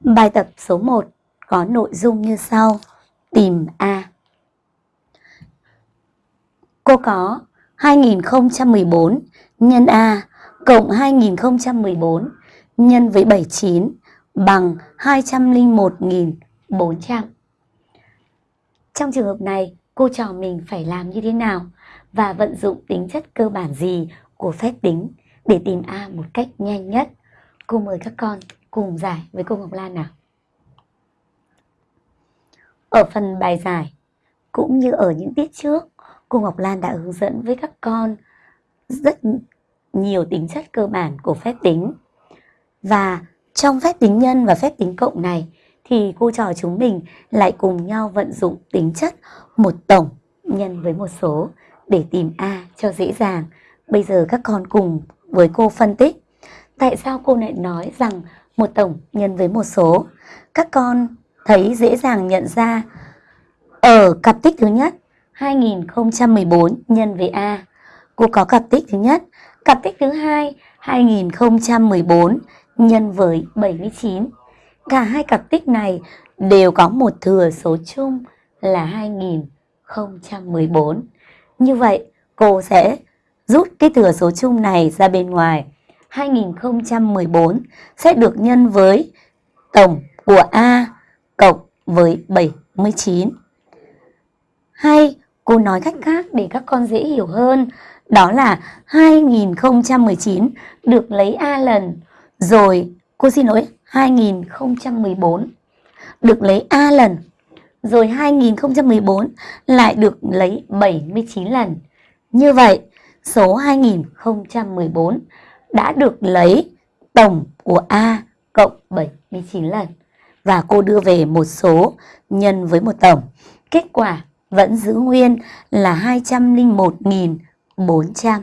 Bài tập số 1 có nội dung như sau. Tìm A. Cô có 2014 nhân A cộng 2014 nhân với 79 bằng 201.400. Trong trường hợp này, cô trò mình phải làm như thế nào và vận dụng tính chất cơ bản gì của phép tính để tìm A một cách nhanh nhất. Cô mời các con cùng giải với cô Ngọc Lan nào. Ở phần bài giải, cũng như ở những tiết trước, cô Ngọc Lan đã hướng dẫn với các con rất nhiều tính chất cơ bản của phép tính. Và trong phép tính nhân và phép tính cộng này thì cô trò chúng mình lại cùng nhau vận dụng tính chất một tổng nhân với một số để tìm A cho dễ dàng. Bây giờ các con cùng với cô phân tích. Tại sao cô lại nói rằng một tổng nhân với một số? Các con thấy dễ dàng nhận ra ở cặp tích thứ nhất 2014 nhân với A. Cô có cặp tích thứ nhất. Cặp tích thứ hai 2014 nhân với 79. Cả hai cặp tích này đều có một thừa số chung là 2014. Như vậy, cô sẽ rút cái thừa số chung này ra bên ngoài. 2014 sẽ được nhân với tổng của A cộng với 79. Hay cô nói cách khác để các con dễ hiểu hơn, đó là 2019 được lấy A lần, rồi cô xin lỗi 2014 được lấy A lần, rồi 2014 lại được lấy 79 lần. Như vậy, số 2014 đã được lấy tổng của A cộng 79 lần. Và cô đưa về một số nhân với một tổng. Kết quả vẫn giữ nguyên là 201.400.